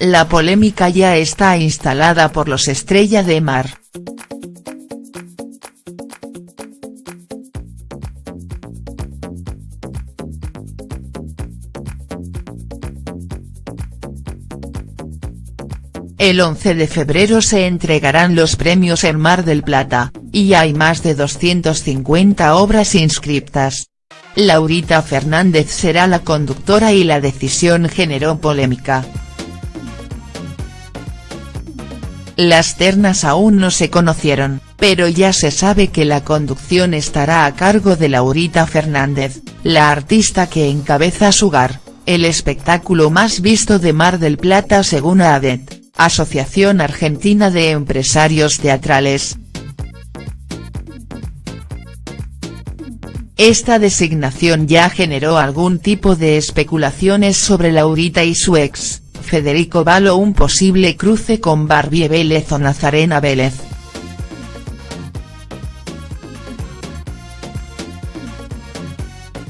La polémica ya está instalada por los Estrella de Mar. El 11 de febrero se entregarán los premios en Mar del Plata, y hay más de 250 obras inscriptas. Laurita Fernández será la conductora y la decisión generó polémica. Las ternas aún no se conocieron, pero ya se sabe que la conducción estará a cargo de Laurita Fernández, la artista que encabeza Sugar, el espectáculo más visto de Mar del Plata según ADET. Asociación Argentina de Empresarios Teatrales. Esta designación ya generó algún tipo de especulaciones sobre Laurita y su ex, Federico Valo un posible cruce con Barbie Vélez o Nazarena Vélez.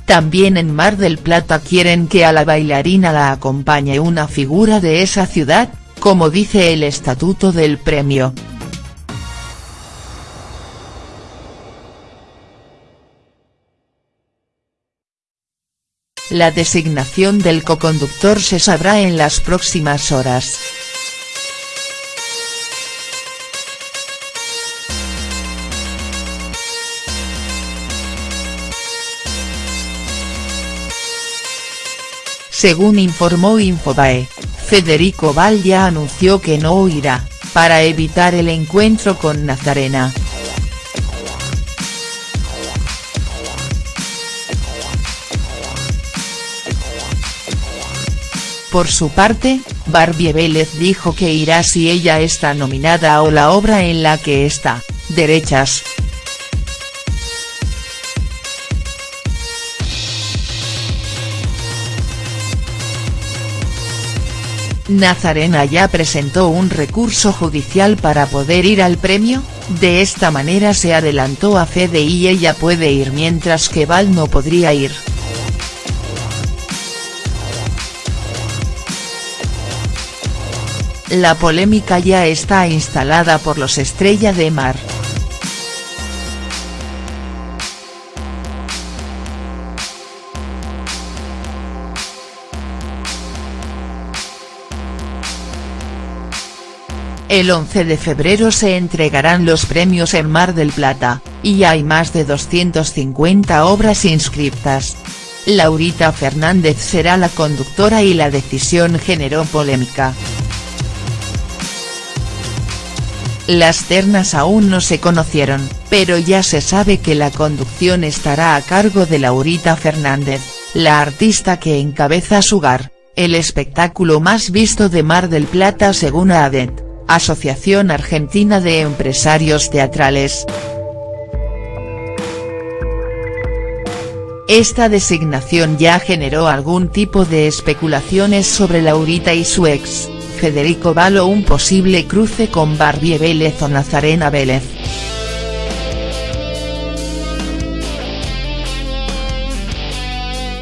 También en Mar del Plata quieren que a la bailarina la acompañe una figura de esa ciudad, como dice el estatuto del premio. La designación del coconductor se sabrá en las próximas horas. Según informó Infobae, Federico Val ya anunció que no irá, para evitar el encuentro con Nazarena. Por su parte, Barbie Vélez dijo que irá si ella está nominada o la obra en la que está, Derechas. Nazarena ya presentó un recurso judicial para poder ir al premio, de esta manera se adelantó a Fede y ella puede ir mientras que Val no podría ir. La polémica ya está instalada por los Estrella de Mar. El 11 de febrero se entregarán los premios en Mar del Plata, y hay más de 250 obras inscriptas. Laurita Fernández será la conductora y la decisión generó polémica. Las ternas aún no se conocieron, pero ya se sabe que la conducción estará a cargo de Laurita Fernández, la artista que encabeza Sugar, el espectáculo más visto de Mar del Plata según ADET. Asociación Argentina de Empresarios Teatrales. Esta designación ya generó algún tipo de especulaciones sobre Laurita y su ex, Federico Valo un posible cruce con Barbie Vélez o Nazarena Vélez.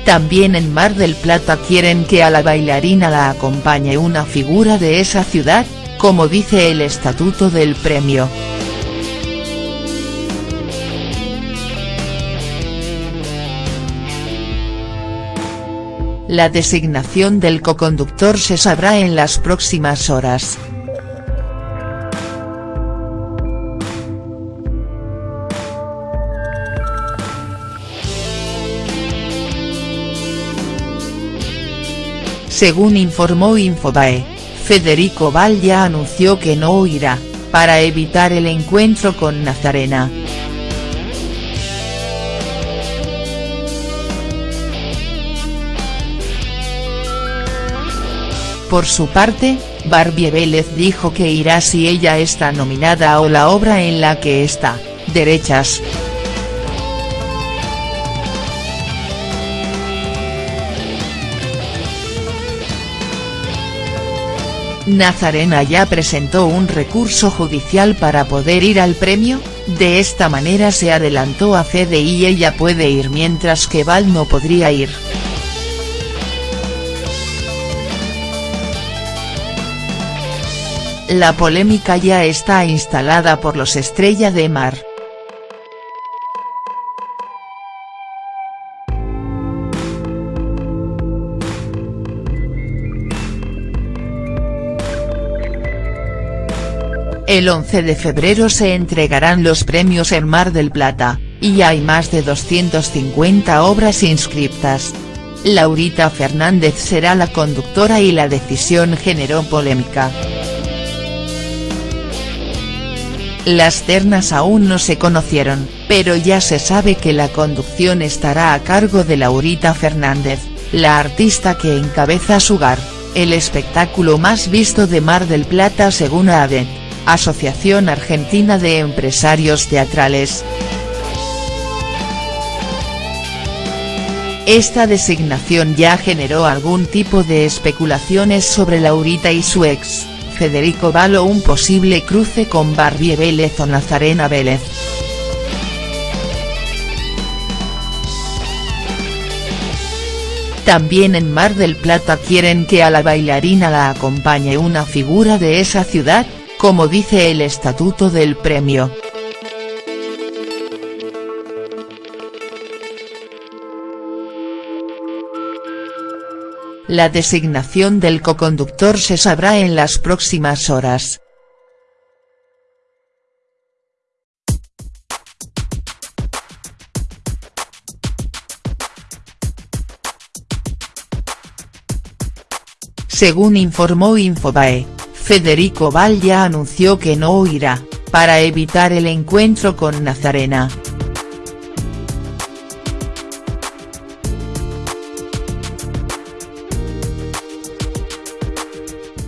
También en Mar del Plata quieren que a la bailarina la acompañe una figura de esa ciudad, como dice el estatuto del premio. La designación del coconductor se sabrá en las próximas horas. Según informó Infobae. Federico Val ya anunció que no irá, para evitar el encuentro con Nazarena. Por su parte, Barbie Vélez dijo que irá si ella está nominada o la obra en la que está, Derechas. Nazarena ya presentó un recurso judicial para poder ir al premio, de esta manera se adelantó a Fede y ella puede ir mientras que Val no podría ir. La polémica ya está instalada por los Estrella de Mar. El 11 de febrero se entregarán los premios en Mar del Plata, y hay más de 250 obras inscriptas. Laurita Fernández será la conductora y la decisión generó polémica. Las ternas aún no se conocieron, pero ya se sabe que la conducción estará a cargo de Laurita Fernández, la artista que encabeza Sugar, el espectáculo más visto de Mar del Plata según ADET, Asociación Argentina de Empresarios Teatrales. Esta designación ya generó algún tipo de especulaciones sobre Laurita y su ex. Federico Valo un posible cruce con Barbie Vélez o Nazarena Vélez. También en Mar del Plata quieren que a la bailarina la acompañe una figura de esa ciudad, como dice el estatuto del premio. La designación del coconductor se sabrá en las próximas horas. Según informó Infobae, Federico Val ya anunció que no irá, para evitar el encuentro con Nazarena.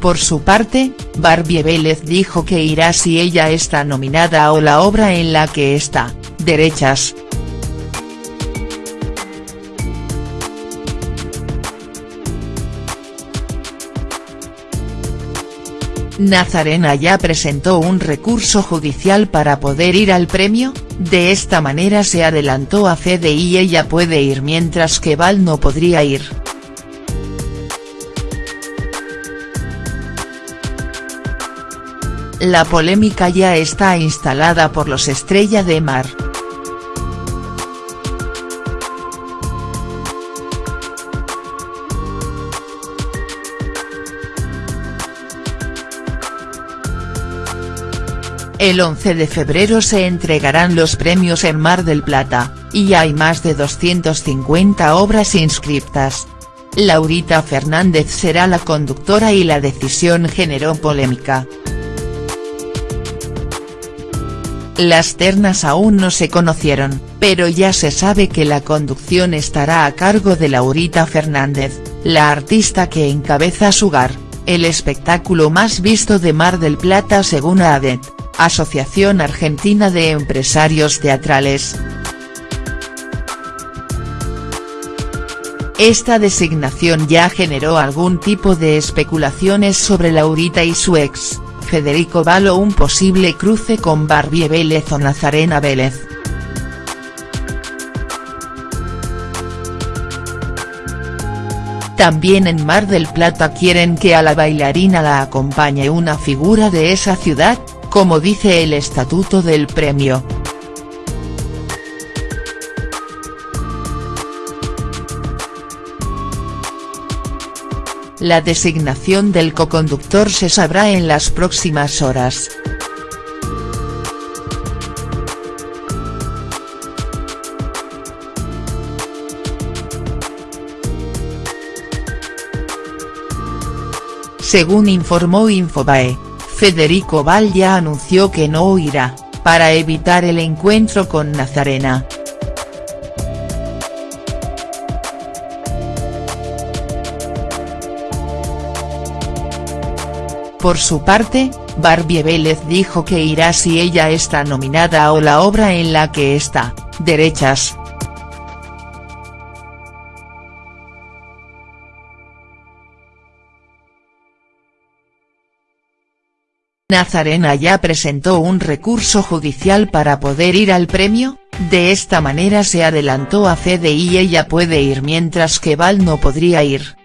Por su parte, Barbie Vélez dijo que irá si ella está nominada o la obra en la que está, Derechas. Nazarena ya presentó un recurso judicial para poder ir al premio, de esta manera se adelantó a Fede y ella puede ir mientras que Val no podría ir. La polémica ya está instalada por los Estrella de Mar. El 11 de febrero se entregarán los premios en Mar del Plata, y hay más de 250 obras inscriptas. Laurita Fernández será la conductora y la decisión generó polémica. Las ternas aún no se conocieron, pero ya se sabe que la conducción estará a cargo de Laurita Fernández, la artista que encabeza Sugar, el espectáculo más visto de Mar del Plata según ADET, Asociación Argentina de Empresarios Teatrales. Esta designación ya generó algún tipo de especulaciones sobre Laurita y su ex. Federico Valo un posible cruce con Barbie Vélez o Nazarena Vélez. También en Mar del Plata quieren que a la bailarina la acompañe una figura de esa ciudad, como dice el estatuto del premio. La designación del coconductor se sabrá en las próximas horas. Según informó Infobae, Federico Val ya anunció que no irá, para evitar el encuentro con Nazarena. Por su parte, Barbie Vélez dijo que irá si ella está nominada o la obra en la que está, Derechas. Nazarena ya presentó un recurso judicial para poder ir al premio, de esta manera se adelantó a Fede y ella puede ir mientras que Val no podría ir.